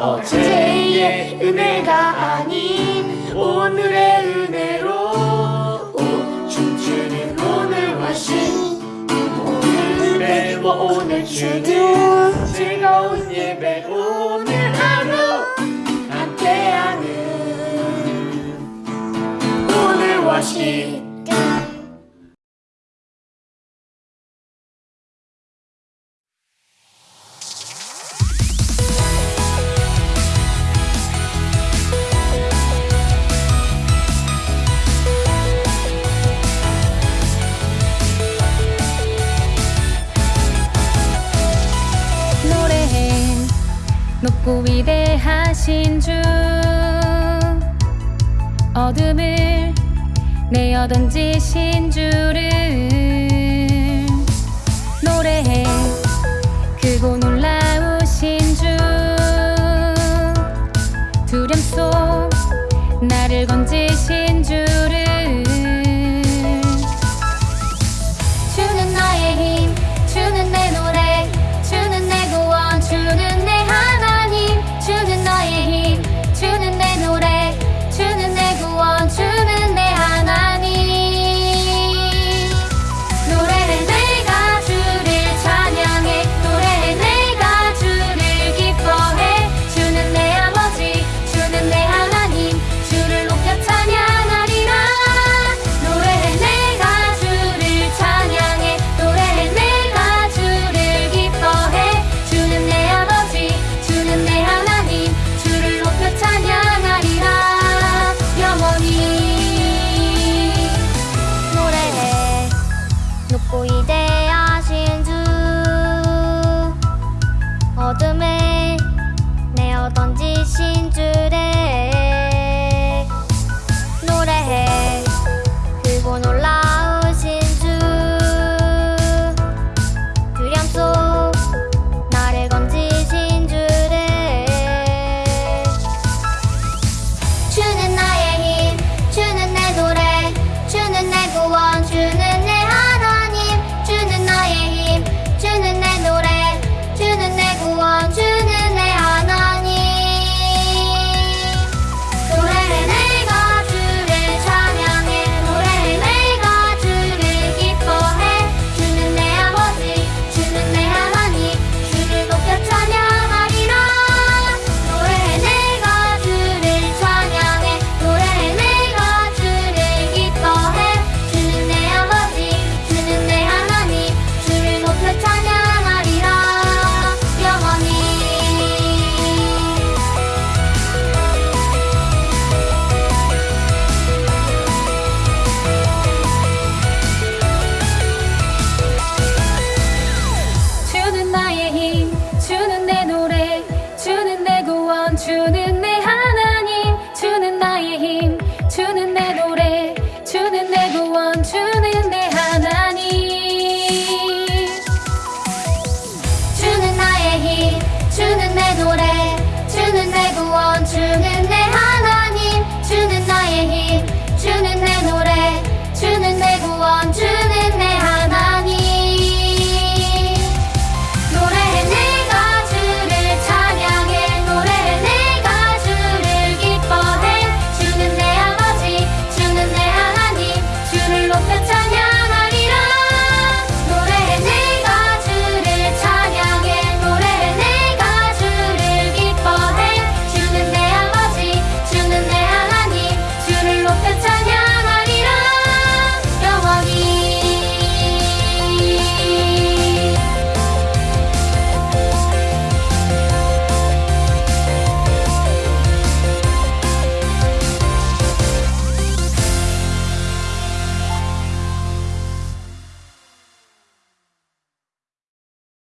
어제의 은혜가 아닌 오늘의 은혜로 오, 춤추는 오늘과 신 오늘 예배와 오늘 주는 즐거운 예배 오늘 하루 함께하는 오늘과 신 높고 위대하신 주 어둠을 내어 던지신 주를 노래해. 주는 내 노래 주는 내 구원 주는